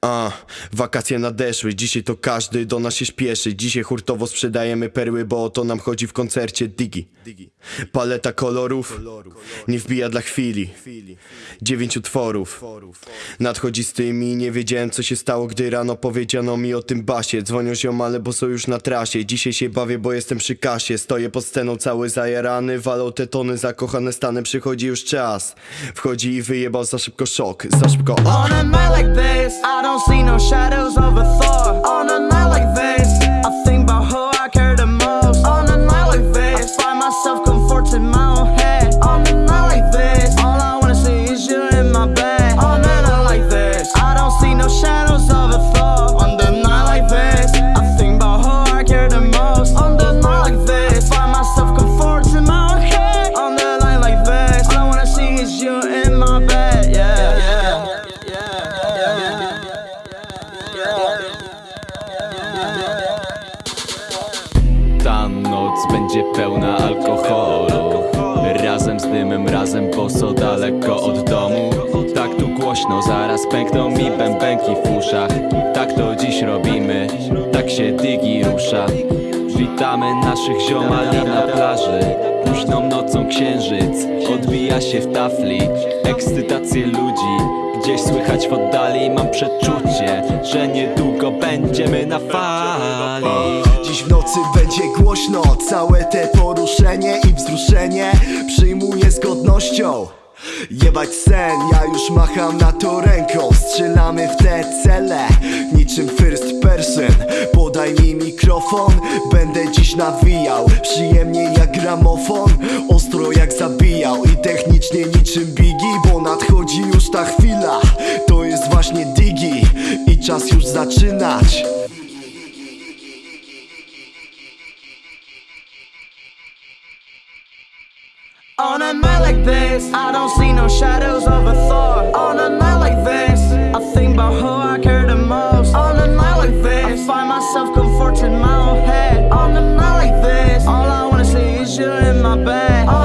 A, wakacje nadeszły, dzisiaj to każdy do nas się śpieszy. Dzisiaj hurtowo sprzedajemy perły, bo o to nam chodzi w koncercie Digi. Paleta kolorów, nie wbija dla chwili. Dziewięć utworów. Nadchodzi z tymi, nie wiedziałem co się stało, gdy rano powiedziano mi o tym basie. Dzwonią ziomale, bo są już na trasie. Dzisiaj się bawię, bo jestem przy kasie. Stoję pod sceną cały zajarany Walą te tony, zakochane stany. Przychodzi już czas. Wchodzi i wyjebał za szybko szok. Za szybko Ta noc będzie pełna alkoholu. Razem z dymem, razem boso daleko od domu. Tak tu głośno, zaraz pękną mi bębenki w uszach. Tak to dziś robimy, tak się digi rusza. Witamy naszych ziomali na plaży Późną nocą księżyc odbija się w tafli. Ekscytację ludzi gdzieś słychać w oddali. Mam przeczucie, że niedługo będziemy na fali. Dziś w nocy będzie głośno. Całe te poruszenie i wzruszenie Przyjmuję z godnością. Jebać sen, ja już macham na to ręką. Strzelamy w te cele Niczym first person. Podaj mi mikrofon Będę dziś nawijał. Przyjemnie gramofon. Ostro jak zabijał I technicznie niczym Biggie Bo nadchodzi już ta chwila. To jest właśnie Digi I czas już zaczynać. On a night like this, I don't see no shadows of a chillin' in my bag.